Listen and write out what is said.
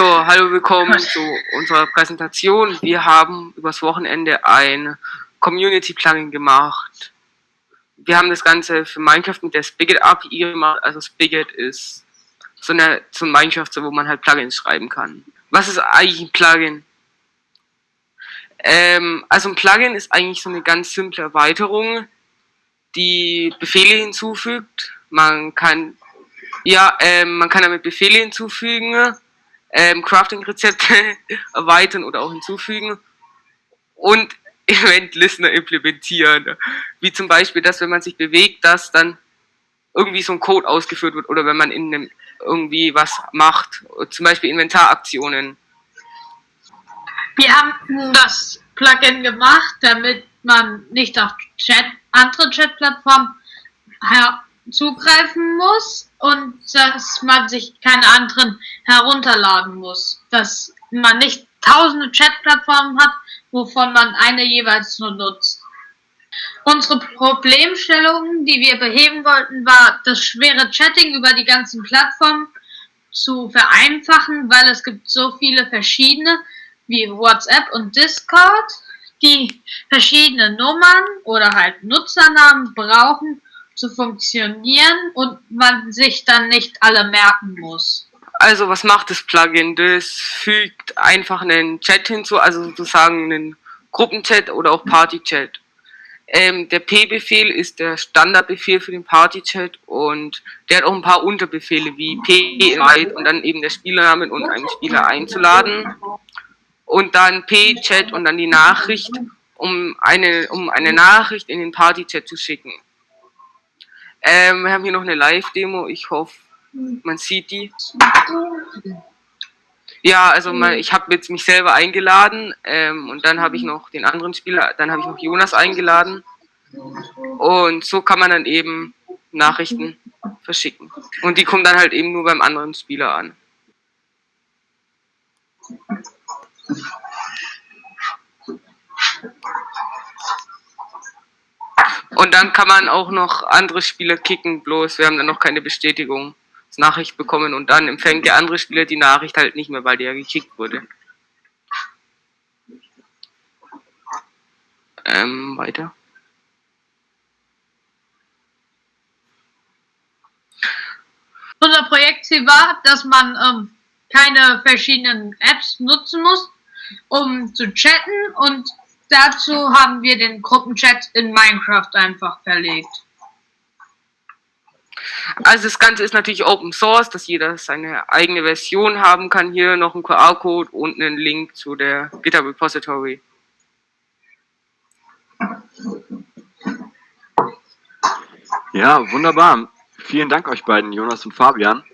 So, hallo, willkommen zu unserer Präsentation. Wir haben übers Wochenende ein Community-Plugin gemacht. Wir haben das Ganze für Minecraft mit der Spigot API gemacht. Also Spigot ist so eine so ein Minecraft, so wo man halt Plugins schreiben kann. Was ist eigentlich ein Plugin? Ähm, also ein Plugin ist eigentlich so eine ganz simple Erweiterung, die Befehle hinzufügt. Man kann ja, ähm, man kann damit Befehle hinzufügen ähm, Crafting-Rezepte erweitern oder auch hinzufügen und Event-Listener implementieren. Wie zum Beispiel, dass wenn man sich bewegt, dass dann irgendwie so ein Code ausgeführt wird oder wenn man in einem irgendwie was macht, zum Beispiel Inventaraktionen. Wir haben das Plugin gemacht, damit man nicht auf Chat, andere Chat-Plattformen zugreifen muss und dass man sich keine anderen herunterladen muss. Dass man nicht tausende Chatplattformen hat, wovon man eine jeweils nur nutzt. Unsere Problemstellung, die wir beheben wollten, war das schwere Chatting über die ganzen Plattformen zu vereinfachen, weil es gibt so viele verschiedene wie WhatsApp und Discord, die verschiedene Nummern oder halt Nutzernamen brauchen, zu funktionieren und man sich dann nicht alle merken muss. Also was macht das Plugin? Das fügt einfach einen Chat hinzu, also sozusagen einen Gruppenchat oder auch Partychat. Ähm, der P-Befehl ist der Standardbefehl für den Partychat und der hat auch ein paar Unterbefehle wie P-Invite und dann eben der Spielername und einen Spieler einzuladen und dann P-Chat und dann die Nachricht, um eine, um eine Nachricht in den Partychat zu schicken. Ähm, wir haben hier noch eine Live-Demo. Ich hoffe, man sieht die. Ja, also mal, ich habe jetzt mich selber eingeladen ähm, und dann habe ich noch den anderen Spieler, dann habe ich noch Jonas eingeladen. Und so kann man dann eben Nachrichten verschicken. Und die kommen dann halt eben nur beim anderen Spieler an. Und dann kann man auch noch andere Spieler kicken, bloß wir haben dann noch keine Bestätigung. Nachricht bekommen und dann empfängt der andere Spieler die Nachricht halt nicht mehr, weil der gekickt wurde. Ähm, weiter. Unser Projektziel war, dass man ähm, keine verschiedenen Apps nutzen muss, um zu chatten und dazu haben wir den Gruppenchat in Minecraft einfach verlegt. Also das Ganze ist natürlich Open Source, dass jeder seine eigene Version haben kann. Hier noch ein QR-Code und einen Link zu der GitHub Repository. Ja, wunderbar. Vielen Dank euch beiden, Jonas und Fabian.